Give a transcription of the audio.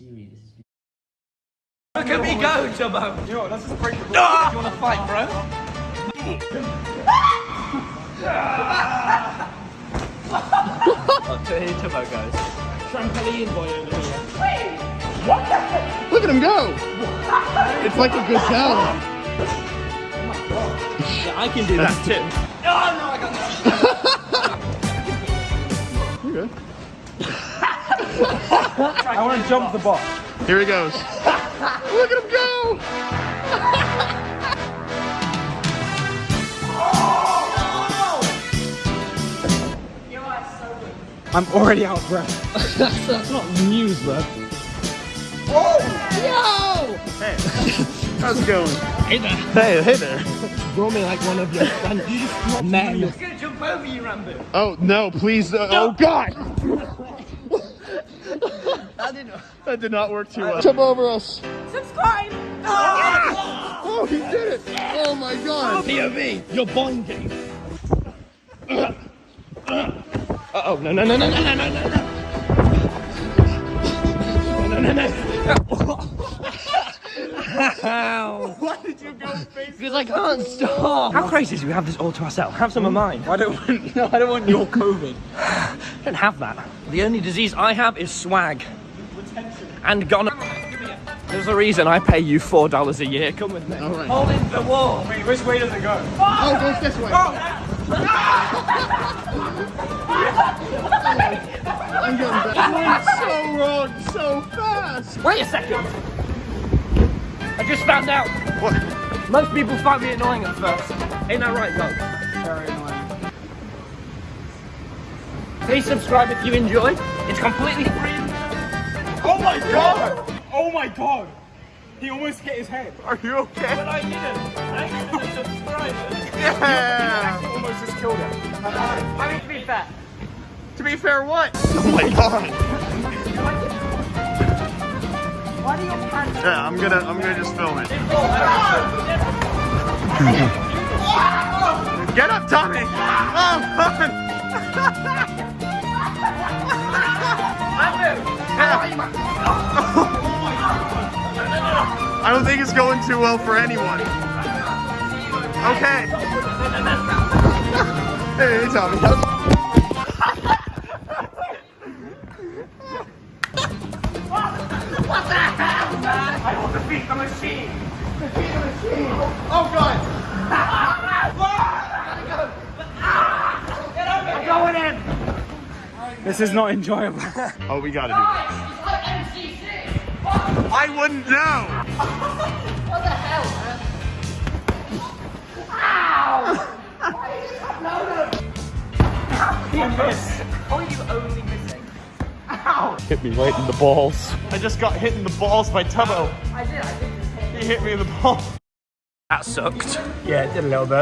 serious. Look at me go, Tubbo. You know what, let's just break the rules. Ah! You wanna fight, bro? I'll tell you Tubbo goes. Trampoline boy over here. Wait! What Look at him go! It's like a gazelle. Yeah, I can do that too. You're good. I wanna jump the box. Here he goes. Look at him go! I'm already out of breath. that's, that's not news, bro. Oh! Yo! Hey, how's it going? Hey there. Hey, hey there. Draw me like one of your stunts. Man. He's gonna jump over you, Ranboo. Oh, no, please. Uh, Oh, God! I didn't. That did not work too well. Jump over us. Subscribe! Oh, he did it! Oh my God! POV, you're boinking. Uh oh, no, no, no, no, no, no, no, no, no. No, no, no, no. Ow. Why did you go face? Because I can't stop. How crazy is it we have this all to ourselves? Have some of mine. I don't want, no, I don't want your COVID. I don't have that. The only disease I have is swag. And gone. There's a reason I pay you four dollars a year. Come with me. All right. Hold in the wall. Wait, which way does it go? Oh, it goes this way. Oh. I'm getting back. So wrong, so fast. Wait a second. I just found out. What? Most people find me annoying at first. Ain't that right, though? Very annoying. Please subscribe if you enjoy. It's completely free. Oh my god! Oh my god! He almost hit his head. Are you okay? But I didn't. I for the subscribers. Yeah. Almost just killed him. I mean, to be fair. To be fair, what? Oh my God. Why do your pants Yeah, I'm gonna, I'm gonna just film it. Get up, Tommy! Oh, I don't think it's going too well for anyone. Okay. hey, Tommy. I will defeat the machine. defeat the machine. Oh God! I'm going in. This is not enjoyable. Oh, we gotta do this. I wouldn't know. Are you only missing? Ow! Hit me right in the balls. I just got hit in the balls by Tubbo. I did, I did just hit. He hit me in the balls. That sucked. yeah, it did a little bit.